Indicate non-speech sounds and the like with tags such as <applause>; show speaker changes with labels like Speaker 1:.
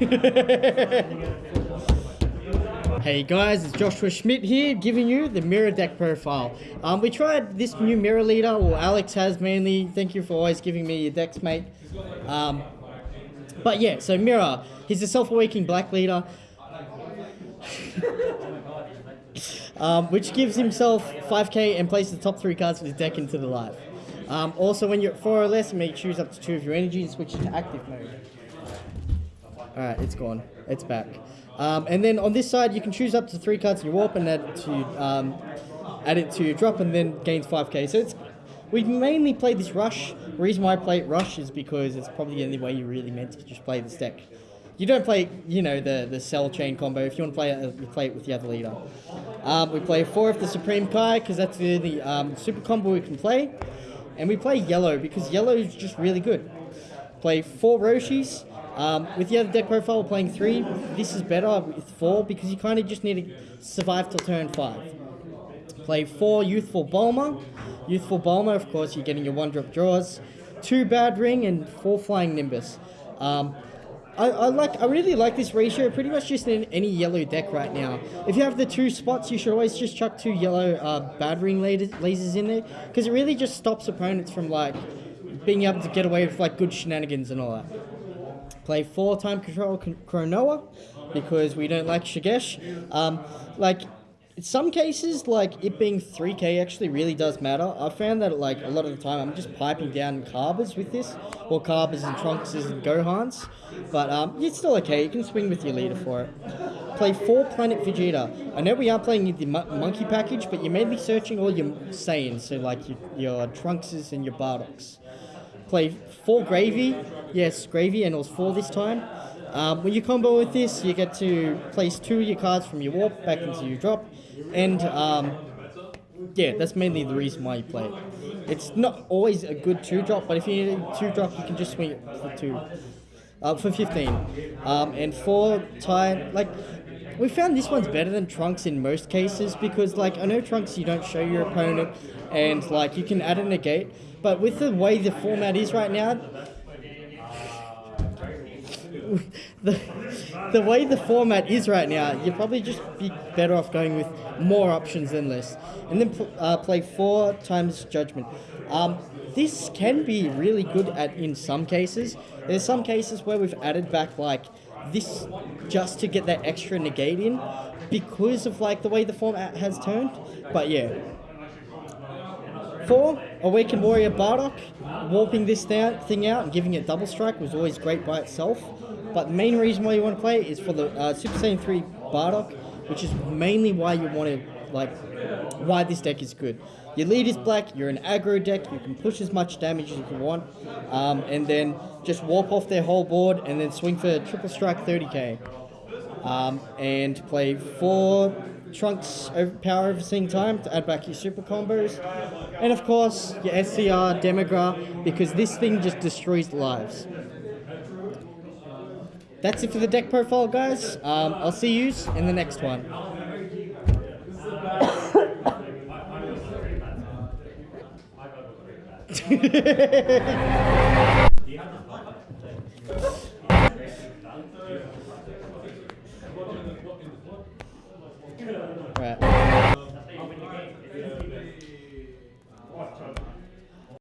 Speaker 1: Hey guys, it's Joshua Schmidt here, giving you the Mira deck profile. Um, we tried this new Mira leader, or Alex has mainly. Thank you for always giving me your decks, mate. Um, but yeah, so Mira, he's a self-awakening black leader, <laughs> um, which gives himself 5k and places the top three cards of his deck into the life. Um, also, when you're at four or less, you may choose up to two of your energy and switch to active mode. Alright, it's gone. It's back. Um, and then on this side, you can choose up to three cards in your warp and add it to um, add it to your drop, and then gains 5k. So it's we mainly play this rush. The reason why I play it rush is because it's probably the only way you really meant to just play this deck. You don't play, you know, the the cell chain combo. If you want to play it, you play it with the other leader. Um, we play four of the Supreme Kai because that's the only um, super combo we can play, and we play yellow because yellow is just really good. Play four Roshis. Um, with the other deck profile, playing three. This is better with four because you kind of just need to survive till turn five. Play four Youthful Bulma. Youthful Bulma, of course, you're getting your one drop draws. Two Bad Ring and four Flying Nimbus. Um, I, I like. I really like this ratio. Pretty much just in any yellow deck right now. If you have the two spots, you should always just chuck two yellow uh, bad ring lasers in there because it really just stops opponents from like being able to get away with like good shenanigans and all that play four time control Chronoa because we don't like Shigesh. Um, like, in some cases, like it being 3k actually really does matter. I found that like a lot of the time I'm just piping down Carbers with this, or Carbers and Trunkses and Gohans, but um, it's still okay. You can swing with your leader for it. Play four Planet Vegeta. I know we are playing the monkey package, but you're mainly searching all your Saiyans, so like your, your Trunkses and your Bardocks play four gravy. Yes, gravy, and it was four this time. Um, when you combo with this, you get to place two of your cards from your warp back into your drop, and um, yeah, that's mainly the reason why you play it. It's not always a good two drop, but if you need a two drop, you can just swing it for two, uh, for 15. Um, and four time, like, we found this one's better than Trunks in most cases because, like, I know Trunks you don't show your opponent, and like you can add a negate, but with the way the format is right now, <laughs> the, the way the format is right now, you'd probably just be better off going with more options than less. And then uh, play four times Judgment. Um, this can be really good at in some cases. There's some cases where we've added back like this just to get that extra negate in because of like the way the format has turned. But yeah, Four, Awakened Warrior Bardock. Warping this thing out and giving it double strike was always great by itself. But the main reason why you want to play is for the uh, Super Saiyan 3 Bardock, which is mainly why you want to, like, why this deck is good. Your lead is black, you're an aggro deck, you can push as much damage as you want, um, and then just warp off their whole board and then swing for triple strike 30k. Um, and play four Trunks power overseeing time to add back your super combos. And of course, your SCR Demigra, because this thing just destroys lives. That's it for the deck profile, guys. Um, I'll see you in the next one. <laughs> Right.